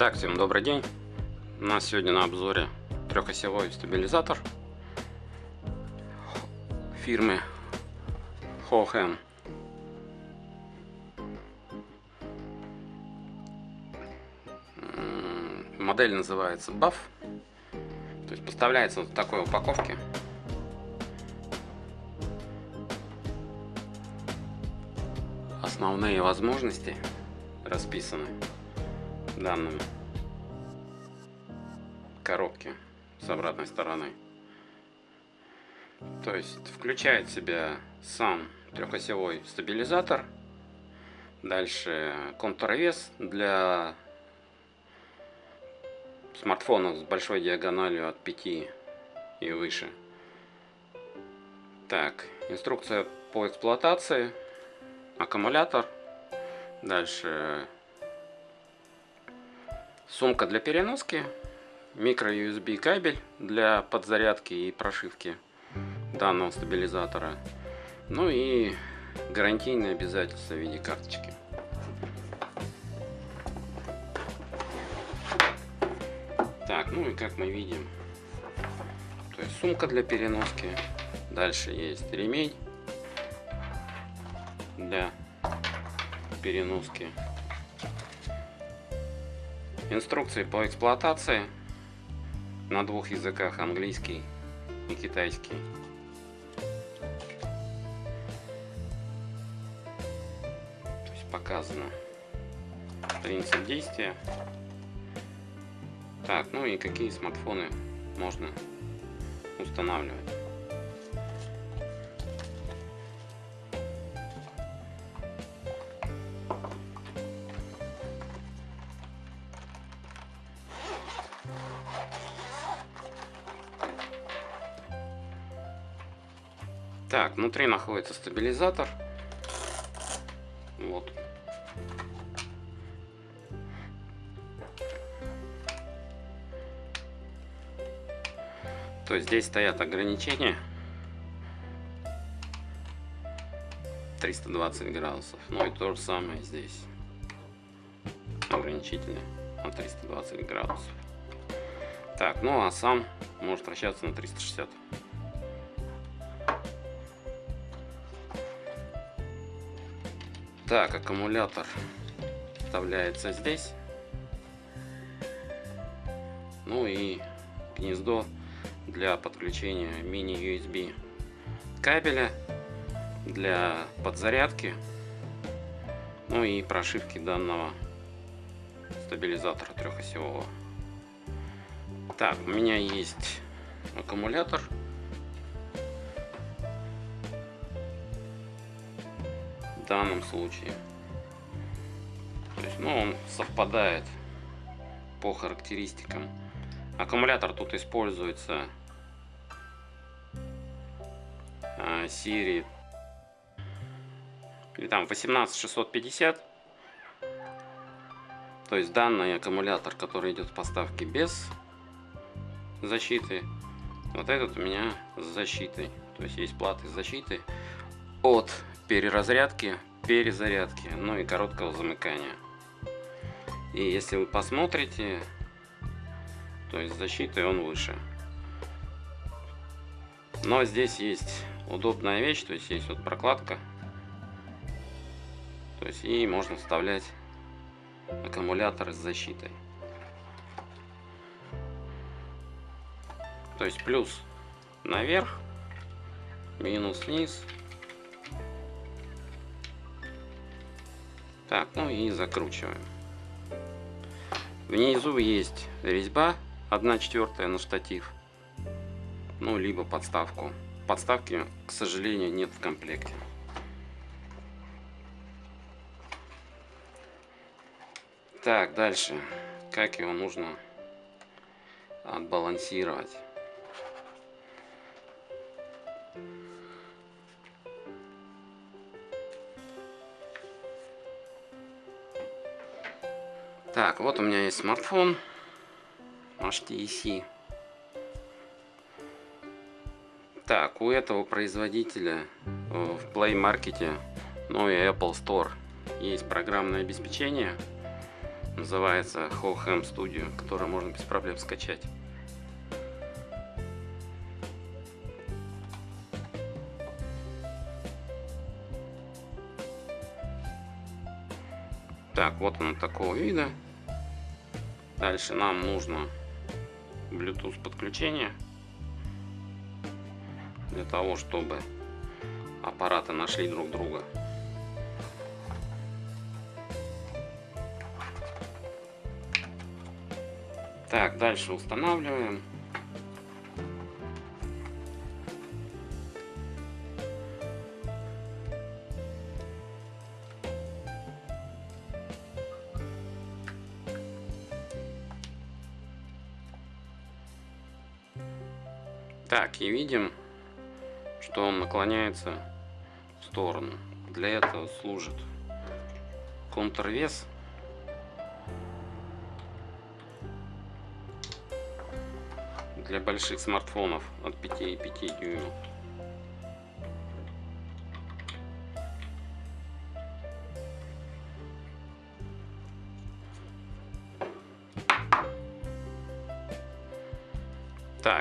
Так, всем добрый день. У нас сегодня на обзоре трехосевой стабилизатор фирмы Hohen. Модель называется BAF. То есть поставляется вот в такой упаковке. Основные возможности расписаны в коробке с обратной стороны. То есть включает в себя сам трехосевой стабилизатор. Дальше контуровес для смартфонов с большой диагональю от 5 и выше. Так, инструкция по эксплуатации, аккумулятор, дальше сумка для переноски, микро USB кабель для подзарядки и прошивки данного стабилизатора, ну и гарантийные обязательства в виде карточки. Так, ну и как мы видим, то есть сумка для переноски, дальше есть ремень для переноски, инструкции по эксплуатации на двух языках, английский и китайский. То есть показано принцип действия. Так, ну и какие смартфоны можно устанавливать. Внутри находится стабилизатор. Вот. То есть здесь стоят ограничения 320 градусов. Ну и то же самое здесь. Ограничительные на 320 градусов. Так, ну а сам может вращаться на 360. Так, аккумулятор вставляется здесь. Ну и гнездо для подключения мини-USB кабеля для подзарядки. Ну и прошивки данного стабилизатора трехосевого. Так, у меня есть аккумулятор данном случае. То есть, ну, он совпадает по характеристикам. Аккумулятор тут используется а, серии или там 18650 то есть данный аккумулятор который идет в поставке без защиты вот этот у меня с защитой то есть есть платы защиты от переразрядки, перезарядки, ну и короткого замыкания. И если вы посмотрите, то есть защитой он выше. Но здесь есть удобная вещь, то есть есть вот прокладка. То есть и можно вставлять аккумулятор с защитой. То есть плюс наверх, минус вниз, Так, ну и закручиваем. Внизу есть резьба 1 четвертая на штатив. Ну, либо подставку. Подставки, к сожалению, нет в комплекте. Так, дальше. Как его нужно отбалансировать. Так, вот у меня есть смартфон HTC. Так, у этого производителя э, в Play Market, ну и Apple Store есть программное обеспечение Называется Hohem Studio, который можно без проблем скачать. Так, вот он такого вида. Дальше нам нужно Bluetooth подключение для того, чтобы аппараты нашли друг друга. Так, дальше устанавливаем. Так, и видим, что он наклоняется в сторону. Для этого служит контрвес. Для больших смартфонов от 5,5 дюймов.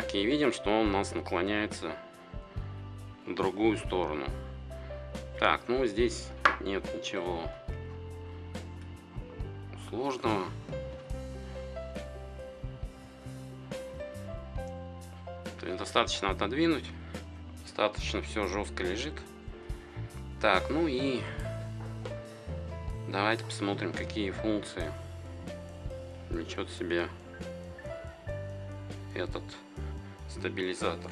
Так, и видим, что он у нас наклоняется в другую сторону. Так, ну здесь нет ничего сложного. Достаточно отодвинуть. Достаточно все жестко лежит. Так, ну и давайте посмотрим, какие функции влечет себе этот стабилизатор.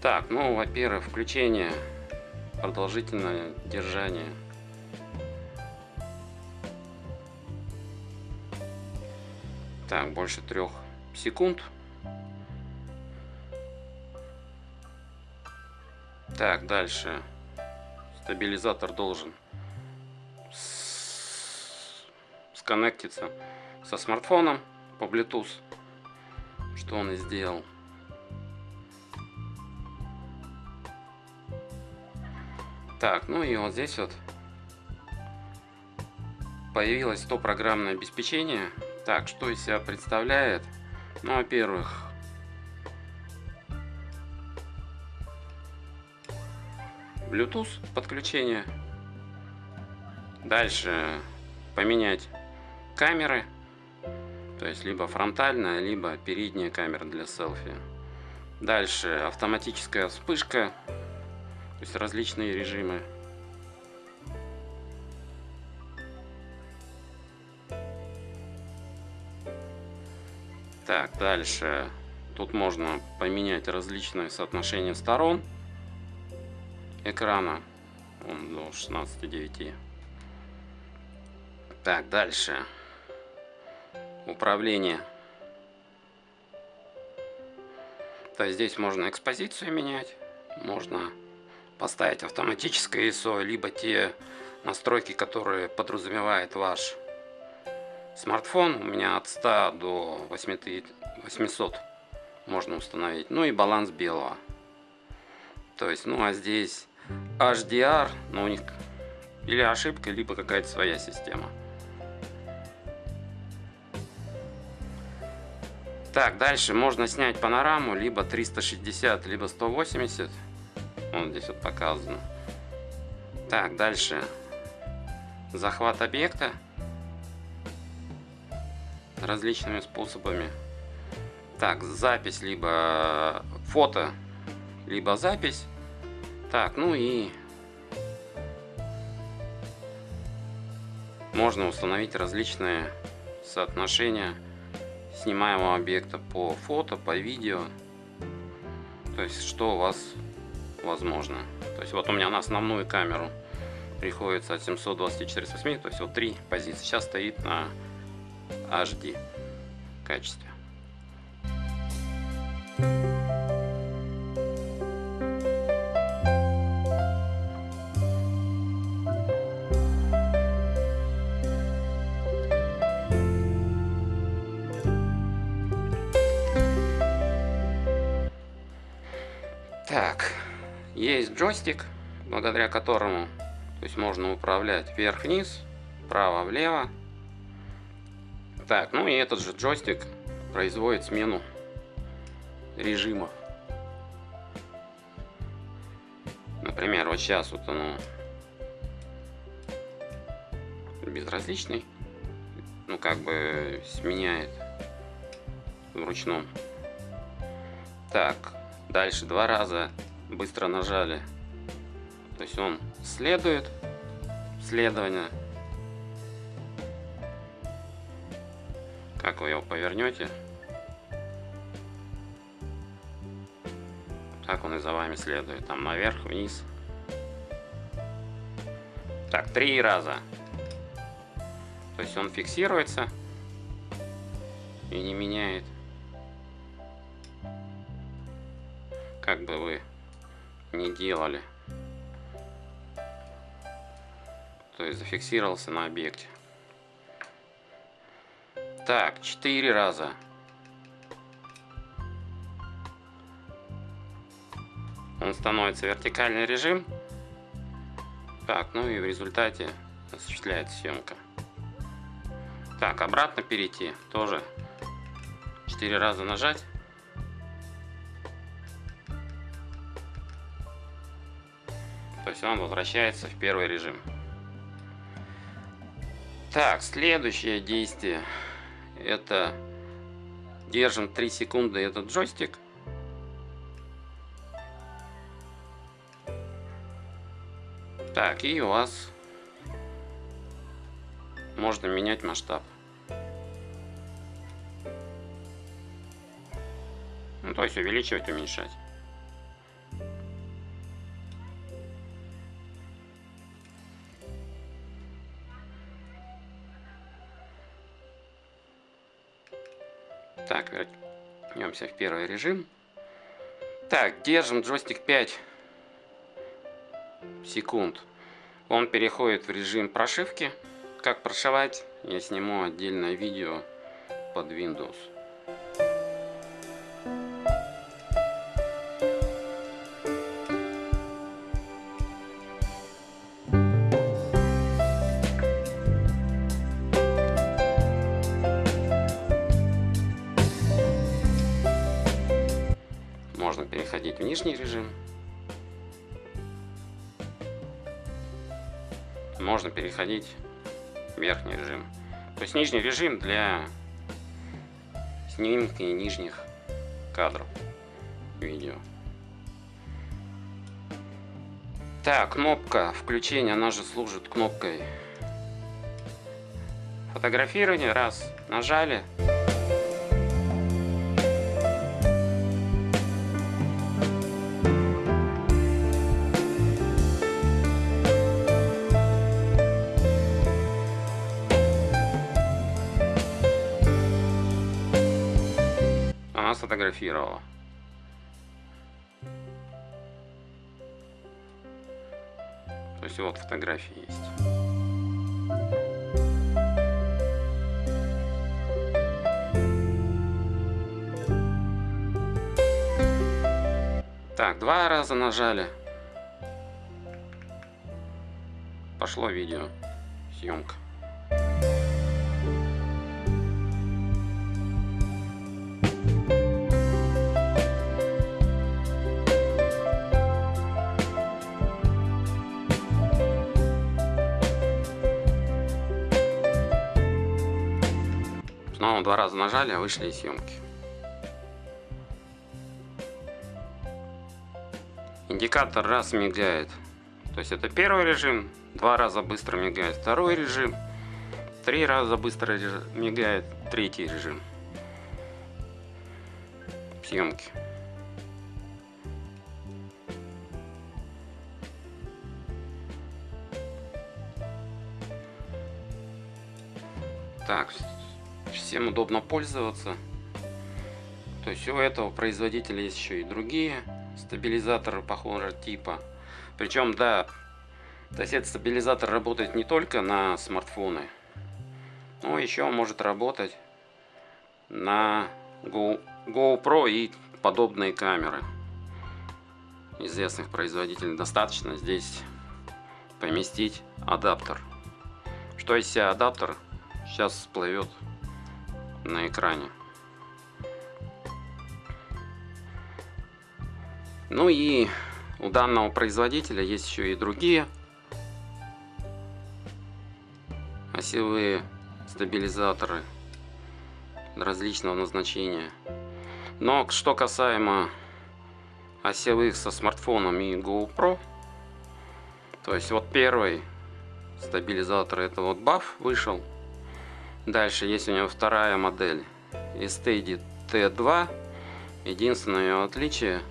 Так, ну, во-первых, включение, продолжительное держание. Так, больше трех секунд. Так, дальше. Стабилизатор должен сконнектиться со смартфоном по Bluetooth что он и сделал. Так, ну и вот здесь вот появилось то программное обеспечение. Так, что из себя представляет? Ну, во-первых, Bluetooth подключение. Дальше поменять камеры то есть либо фронтальная, либо передняя камера для селфи. Дальше автоматическая вспышка, то есть различные режимы. Так, дальше. Тут можно поменять различные соотношения сторон экрана. Он до 16,9. Так, дальше управление. То есть здесь можно экспозицию менять, можно поставить автоматическое ISO, либо те настройки, которые подразумевает ваш смартфон. У меня от 100 до 800 можно установить. Ну и баланс белого. То есть, ну а здесь HDR, но у них или ошибка, либо какая-то своя система. Так, дальше можно снять панораму, либо 360, либо 180. Вот здесь вот показано. Так, дальше. Захват объекта. Различными способами. Так, запись, либо фото, либо запись. Так, ну и можно установить различные соотношения снимаемого объекта по фото, по видео. То есть, что у вас возможно. То есть, вот у меня на основную камеру приходится от 724 8, то есть, вот три позиции. Сейчас стоит на HD качестве. Так, джойстик, благодаря которому то есть можно управлять вверх-вниз, вправо-влево. Так, ну и этот же джойстик производит смену режимов. Например, вот сейчас вот оно безразличный. Ну, как бы сменяет в ручном. Так, дальше два раза быстро нажали. То есть он следует следование. Как вы его повернете, так он и за вами следует. Там наверх, вниз. Так, три раза. То есть он фиксируется и не меняет. Как бы вы не делали. То есть зафиксировался на объекте. Так, четыре раза. Он становится вертикальный режим. Так, ну и в результате осуществляется съемка. Так, обратно перейти. Тоже 4 раза нажать. То есть он возвращается в первый режим. Так, следующее действие. Это держим 3 секунды этот джойстик. Так, и у вас можно менять масштаб. Ну, то есть увеличивать, уменьшать. Так, вернемся в первый режим. Так, держим джойстик 5 секунд. Он переходит в режим прошивки. Как прошивать, я сниму отдельное видео под Windows. Можно переходить в нижний режим. Можно переходить в верхний режим. То есть нижний режим для снимки нижних кадров видео. Так, кнопка включения, она же служит кнопкой фотографирования. Раз, нажали. Сфотографировала. То есть вот фотографии есть. Так, два раза нажали. Пошло видео. Съемка. Два раза нажали, а вышли из съемки. Индикатор раз мигает. То есть это первый режим, два раза быстро мигает второй режим, три раза быстро мигает третий режим съемки. Так, всем удобно пользоваться. То есть у этого производителя есть еще и другие стабилизаторы похожего типа. Причем, да, то есть этот стабилизатор работает не только на смартфоны, но еще может работать на Go, GoPro и подобные камеры известных производителей. Достаточно здесь поместить адаптер. Что из себя адаптер, сейчас всплывет на экране. Ну и у данного производителя есть еще и другие осевые стабилизаторы различного назначения. Но что касаемо осевых со смартфоном и GoPro, то есть вот первый стабилизатор это вот Buff вышел. Дальше есть у него вторая модель Steady T2. Единственное ее отличие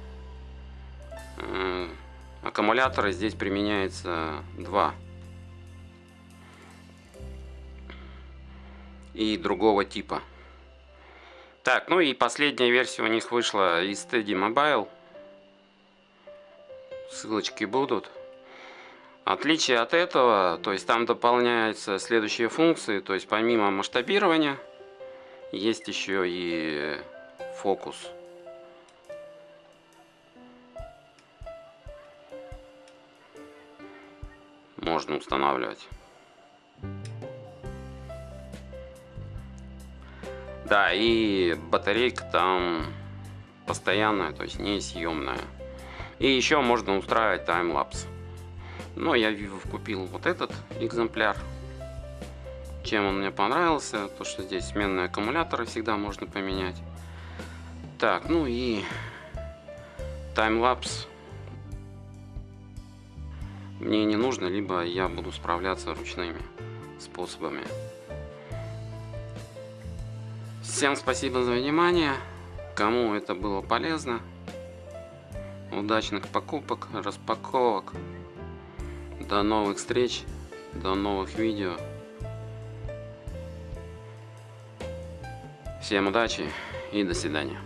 э, аккумуляторы здесь применяется два и другого типа. Так, ну и последняя версия у них вышла из Steady Mobile. Ссылочки будут. Отличие от этого, то есть там дополняются следующие функции, то есть помимо масштабирования, есть еще и фокус. Можно устанавливать. Да, и батарейка там постоянная, то есть не съемная. И еще можно устраивать таймлапс. Но я купил вот этот экземпляр. Чем он мне понравился, то что здесь сменные аккумуляторы всегда можно поменять. Так, ну и таймлапс мне не нужно, либо я буду справляться ручными способами. Всем спасибо за внимание. Кому это было полезно. Удачных покупок, распаковок. До новых встреч, до новых видео. Всем удачи и до свидания.